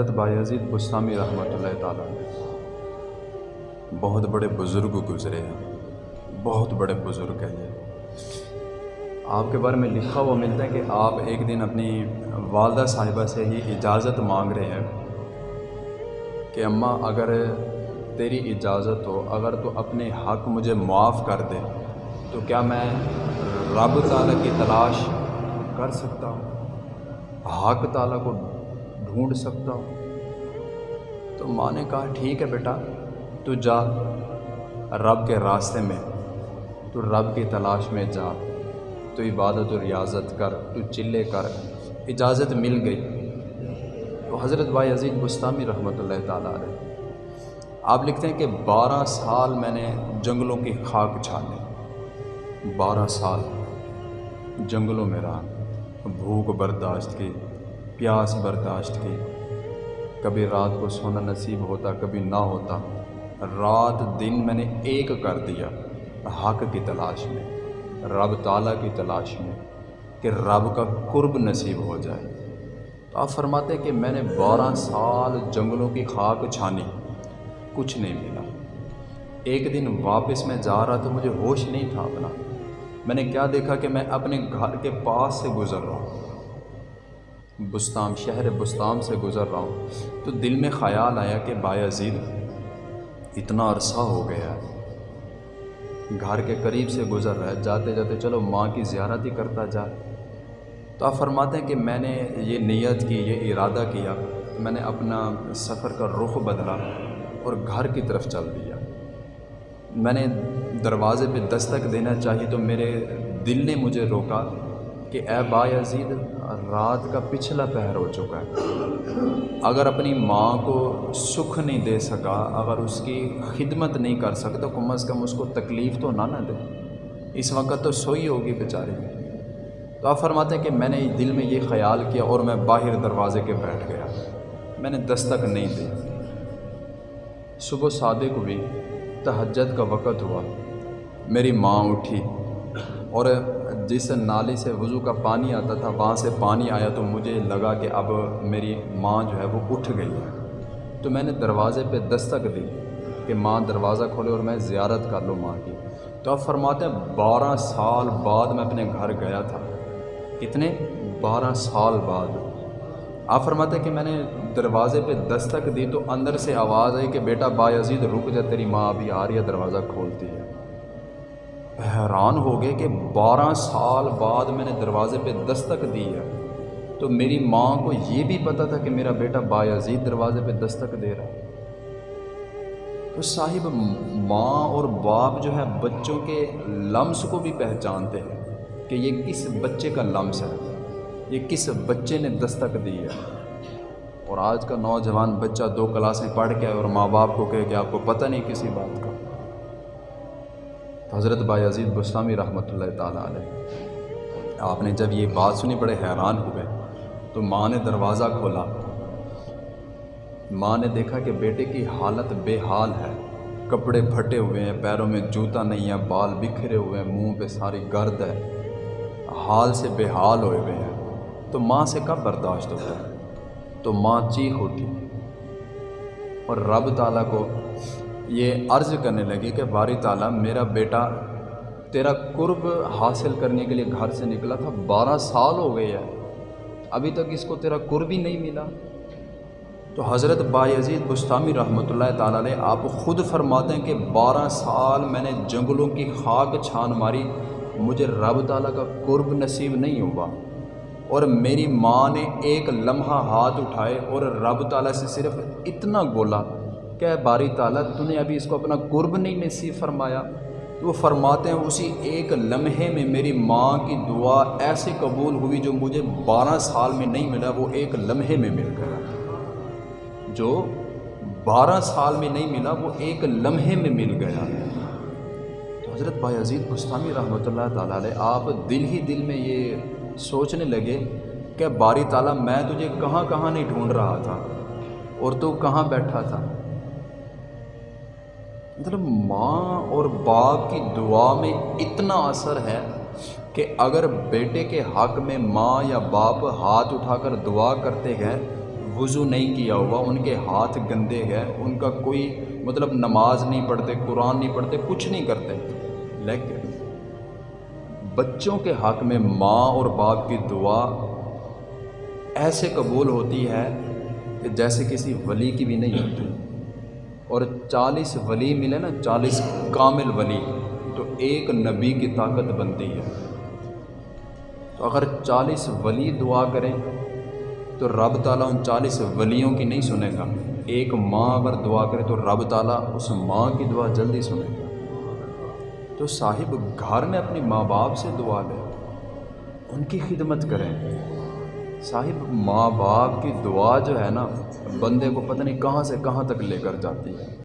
حضرت باعزید بستانی رحمۃ اللہ تعالیٰ نے بہت بڑے بزرگ گزرے ہیں۔ بہت بڑے بزرگ ہیں یہ۔ آپ کے بارے میں لکھا ہوا ملتا ہے کہ آپ ایک دن اپنی والدہ صاحبہ سے ہی اجازت مانگ رہے ہیں کہ اماں، اگر تیری اجازت ہو، اگر تو اپنے حق مجھے معاف کر دے، تو کیا میں رب تعالیٰ کی تلاش کر سکتا ہوں؟ حق تعالیٰ کو ڈھونڈ سکتا ہوں تو ماں نے کہا ٹھیک ہے بیٹا تو جا رب کے راستے میں تو رب کی تلاش میں جا تو عبادت و ریاضت کر تو چلے کر اجازت مل گئی تو حضرت بھائی عزیز بستانی رحمۃ اللہ تعالیٰ علیہ آپ لکھتے ہیں کہ بارہ سال میں نے جنگلوں کی خاک چھانے بارہ سال جنگلوں میں رہا بھوک برداشت کی پیاس برداشت کی۔ کبھی رات کو سونا نصیب ہوتا، کبھی نہ ہوتا۔ رات دن میں نے ایک کر دیا، حق کی تلاش میں، رب تعالیٰ کی تلاش میں، کہ رب کا قرب نصیب ہو جائے۔ تو آپ فرماتے کہ میں نے بارہ سال جنگلوں کی خاک چھانی، کچھ نہیں ملا۔ ایک دن واپس میں جا رہا تو مجھے ہوش نہیں تھا اپنا۔ میں نے کیا دیکھا کہ میں اپنے گھر کے پاس سے گزر رہا ہوں۔ بستام شہر بستام سے گزر رہا ہوں، تو دل میں خیال آیا کہ باعزید اتنا عرصہ ہو گیا ہے۔ گھر کے قریب سے گزر رہا ہے، جاتے جاتے چلو ماں کی زیارت ہی کرتا جا۔ تو آپ فرماتے ہیں کہ میں نے یہ نیت کی، یہ ارادہ کیا، میں نے اپنا سفر کا رخ بدلا اور گھر کی طرف چل دیا۔ میں نے دروازے پہ دستک دینا چاہی تو میرے دل نے مجھے روکا کہ اے با عزید رات کا پچھلا پہر ہو چکا ہے۔ اگر اپنی ماں کو سکھ نہیں دے سکا، اگر اس کی خدمت نہیں کر سکتا کم از کم اس کو تکلیف تو نہ نہ دے۔ اس وقت تو سوئی ہوگی بیچاری۔ تو آپ فرماتے ہیں کہ میں نے دل میں یہ خیال کیا اور میں باہر دروازے کے بیٹھ گیا۔ میں نے دستک نہیں دی۔ صبح صادق ہوئی، تہجد کا وقت ہوا۔ میری ماں اٹھی اور جس نالی سے وضو کا پانی آتا تھا، وہاں سے پانی آیا تو مجھے لگا کہ اب میری ماں جو ہے وہ اٹھ گئی ہے۔ تو میں نے دروازے پہ دستک دی کہ ماں دروازہ کھولے اور میں زیارت کر لوں ماں کی۔ تو اب فرماتے ہیں، بارہ سال بعد میں اپنے گھر گیا تھا۔ کتنے؟ بارہ سال بعد۔ آپ فرماتے ہیں کہ میں نے دروازے پہ دستک دی تو اندر سے آواز آئی کہ بیٹا با عزید رک جا، تیری ماں ابھی آ رہی ہے، دروازہ کھولتی ہے۔ حیران ہو گئے کہ بارہ سال بعد میں نے دروازے پہ دستک دی ہے۔ تو میری ماں کو یہ بھی پتہ تھا کہ میرا بیٹا باعزید دروازے پہ دستک دے رہا ہے۔ تو صاحب، ماں اور باپ جو ہے بچوں کے لمس کو بھی پہچانتے ہیں کہ یہ کس بچے کا لمس ہے۔ یہ کس بچے نے دستک دی ہے۔ اور آج کا نوجوان بچہ دو کلاسیں پڑھ کے اور ماں باپ کو کہے کہ آپ کو پتہ نہیں کسی بات حضرت بائی عزیز بسلامی رحمۃ اللہ تعالیٰ علیہ۔ آپ نے جب یہ بات سنی، بڑے حیران ہوئے تو ماں نے دروازہ کھولا۔ ماں نے دیکھا کہ بیٹے کی حالت بے حال ہے۔ کپڑے پھٹے ہوئے ہیں، پیروں میں جوتا نہیں ہے، بال بکھرے ہوئے ہیں، منہ پہ ساری گرد ہے۔ حال سے بے حال ہوئے ہوئے ہیں۔ تو ماں سے کب برداشت ہوتا ہے؟ تو ماں چیخ اٹھی اور رب تعالیٰ کو یہ عرض کرنے لگی کہ باری تعالیٰ، میرا بیٹا تیرا قرب حاصل کرنے کے لیے گھر سے نکلا تھا، بارہ سال ہو گئے ہے ابھی تک اس کو تیرا قرب ہی نہیں ملا۔ تو حضرت عزیز بستانی رحمۃ اللہ تعالیٰ علیہ آپ خود فرماتے ہیں کہ بارہ سال میں نے جنگلوں کی خاک چھان ماری، مجھے رب تعالیٰ کا قرب نصیب نہیں ہوا۔ اور میری ماں نے ایک لمحہ ہاتھ اٹھائے اور رب تعالیٰ سے صرف اتنا بولا کہ باری تعالیٰ، تو نے ابھی اس کو اپنا قرب نہیں نصیب فرمایا۔ تو وہ فرماتے ہیں، اسی ایک لمحے میں میری ماں کی دعا ایسے قبول ہوئی جو مجھے بارہ سال میں نہیں ملا، وہ ایک لمحے میں مل گیا۔ جو بارہ سال میں نہیں ملا، وہ ایک لمحے میں مل گیا۔ تو حضرت بھائی عزیز گستانی رحمۃ اللہ تعالیٰ علیہ، آپ دل ہی دل میں یہ سوچنے لگے کہ باری تعالیٰ، میں تجھے کہاں کہاں نہیں ڈھونڈ رہا تھا اور تو کہاں بیٹھا تھا؟ مطلب ماں اور باپ کی دعا میں اتنا اثر ہے کہ اگر بیٹے کے حق میں ماں یا باپ ہاتھ اٹھا کر دعا کرتے ہیں، وضو نہیں کیا ہوا، ان کے ہاتھ گندے ہیں، ان کا کوئی مطلب نماز نہیں پڑھتے، قرآن نہیں پڑھتے، کچھ نہیں کرتے۔ لیکن بچوں کے حق میں ماں اور باپ کی دعا ایسے قبول ہوتی ہے کہ جیسے کسی ولی کی بھی نہیں ہوتی۔ اور چالیس ولی ملے نا، چالیس کامل ولی، تو ایک نبی کی طاقت بنتی ہے۔ تو اگر چالیس ولی دعا کریں، تو رب تعالیٰ ان چالیس ولیوں کی نہیں سنے گا۔ ایک ماں اگر دعا کرے، تو رب تعالیٰ اس ماں کی دعا جلدی سنے گا۔ تو صاحب گھر میں اپنی ماں باپ سے دعا لیں ان کی خدمت کریں۔ صاحب، ماں باپ کی دعا جو ہے نا، بندے کو پتہ نہیں کہاں سے کہاں تک لے کر جاتی ہے۔